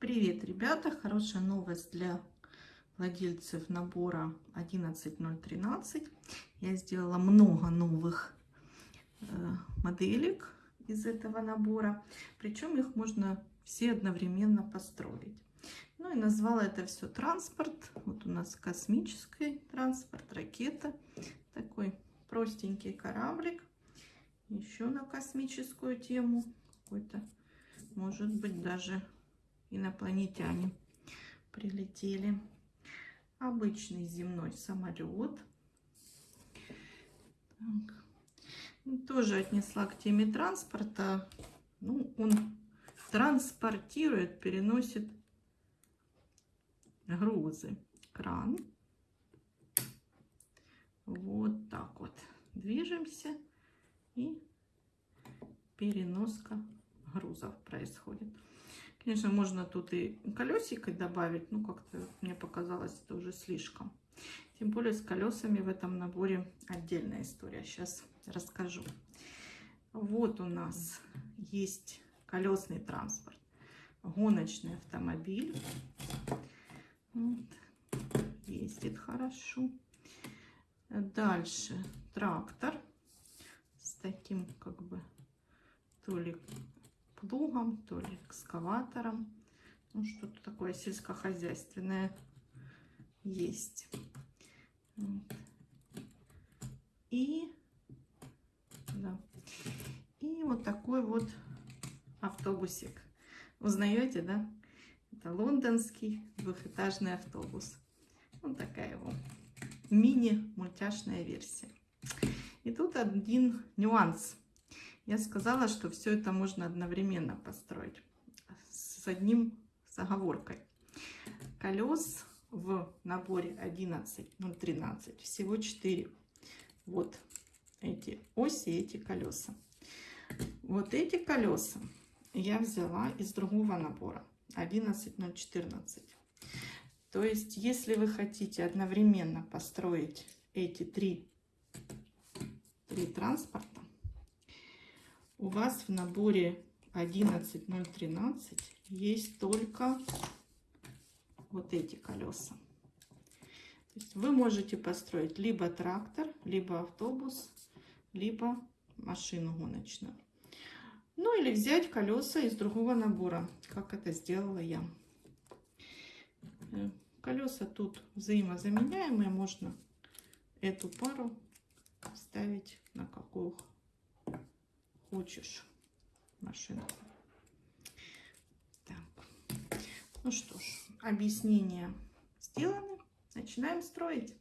Привет, ребята! Хорошая новость для владельцев набора 11013. Я сделала много новых э, моделек из этого набора. Причем их можно все одновременно построить. Ну и назвала это все транспорт. Вот у нас космический транспорт, ракета. Такой простенький кораблик. Еще на космическую тему. Какой-то, может быть, даже инопланетяне прилетели. Обычный земной самолет. Так. Ну, тоже отнесла к теме транспорта. Ну, он транспортирует, переносит грузы. Кран. Вот так вот. Движемся и переноска грузов происходит. Конечно, можно тут и колесико добавить, ну как-то мне показалось это уже слишком. Тем более с колесами в этом наборе отдельная история. Сейчас расскажу. Вот у нас есть колесный транспорт, гоночный автомобиль. Вот. Ездит хорошо. Дальше трактор с таким как бы то ли плугом, то ли экскаватором. Ну, что-то такое сельскохозяйственное есть. Вот. И, да. и вот такой вот автобусик. Узнаете, да? Это лондонский двухэтажный автобус. Вот такая его мини-мультяшная версия. И тут один нюанс. Я сказала, что все это можно одновременно построить с одним с оговоркой. Колес в наборе 11, ну 13, всего 4. Вот эти оси, эти колеса. Вот эти колеса я взяла из другого набора 11014. То есть, если вы хотите одновременно построить эти три, три транспорта, у вас в наборе 11013 есть только вот эти колеса. То есть вы можете построить либо трактор, либо автобус, либо машину гоночную. Ну или взять колеса из другого набора, как это сделала я. Колеса тут взаимозаменяемые, можно эту пару ставить на какую хочешь машину. Так. Ну что ж, объяснения сделаны. Начинаем строить.